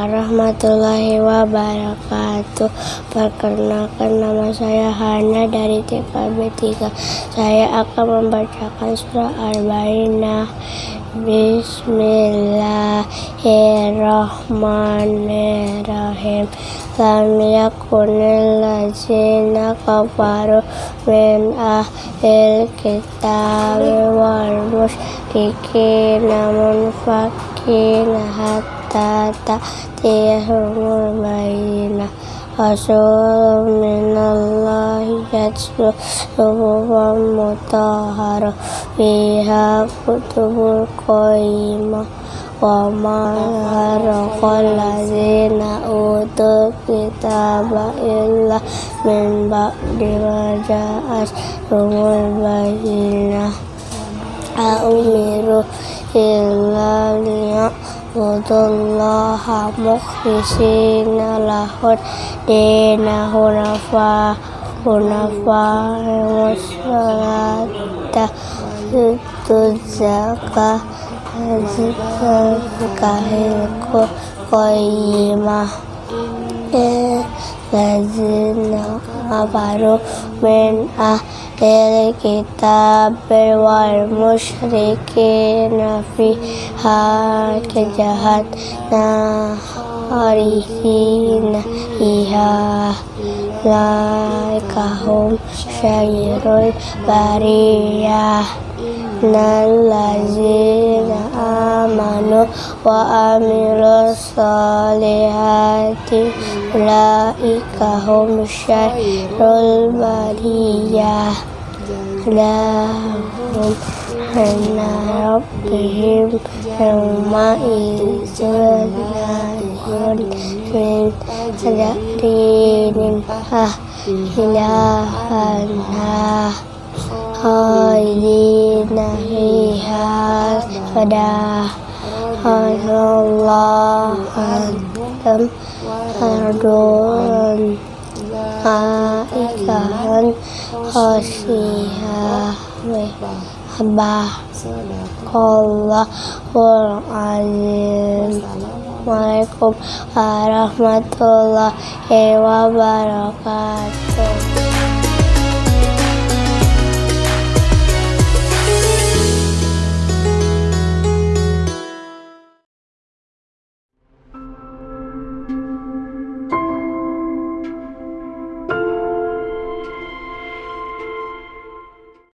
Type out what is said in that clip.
warahmatullahi wabarakatuh. Perkenalkan nama saya Hana dari TKB 3 Saya akan membacakan surah Al-Bayyinah Bismillahirrahmanirrahim. Lam yakunil lazina kafaru min ahil kitab wal musyrikina munfakina hatta ta'tiyahumul bayyinah Rasul minallahi yatslu suhufan mutahharah fiha kutubul wa ma haraqal ladzina utul kitaba illa min ba'di ma ja'at rumul bayyinah A'umiru Budullah mukhlisina lahud dina hunafa hunafa musalata tuzaka zikahilku qayyimah. Lazina kafaru min ahlil kitab wal musyrikin fiha laikahum syairul bariyah Nallazina amanu wa amilu salihati Ulaika hum syairul bariyah Lahum anna rabbihim yawma izun min sadarin ah ilahanah khalidina fiha pada Allah Adam Ardun Aikan Allahul Assalamualaikum. Warahmatullahi wabarakatuh